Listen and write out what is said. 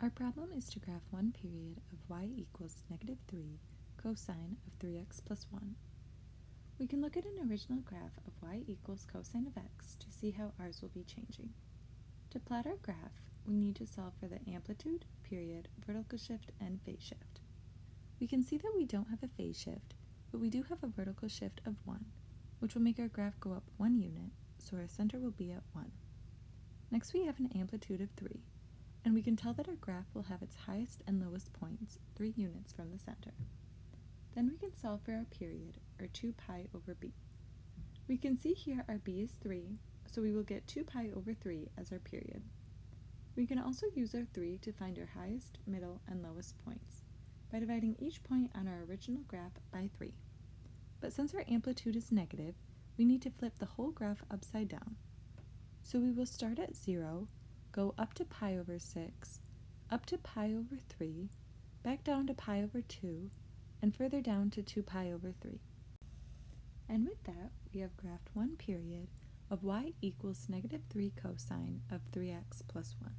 Our problem is to graph one period of y equals negative 3 cosine of 3x plus 1. We can look at an original graph of y equals cosine of x to see how ours will be changing. To plot our graph, we need to solve for the amplitude, period, vertical shift, and phase shift. We can see that we don't have a phase shift, but we do have a vertical shift of 1, which will make our graph go up 1 unit, so our center will be at 1. Next we have an amplitude of 3, and we can tell that our graph will have its highest and lowest points 3 units from the center. Then we can solve for our period, or 2 pi over b. We can see here our b is 3, so we will get 2 pi over 3 as our period. We can also use our 3 to find our highest, middle, and lowest points by dividing each point on our original graph by 3. But since our amplitude is negative, we need to flip the whole graph upside down. So we will start at 0, go up to pi over 6, up to pi over 3, back down to pi over 2, and further down to 2 pi over 3. And with that, we have graphed one period of y equals negative 3 cosine of 3x plus 1.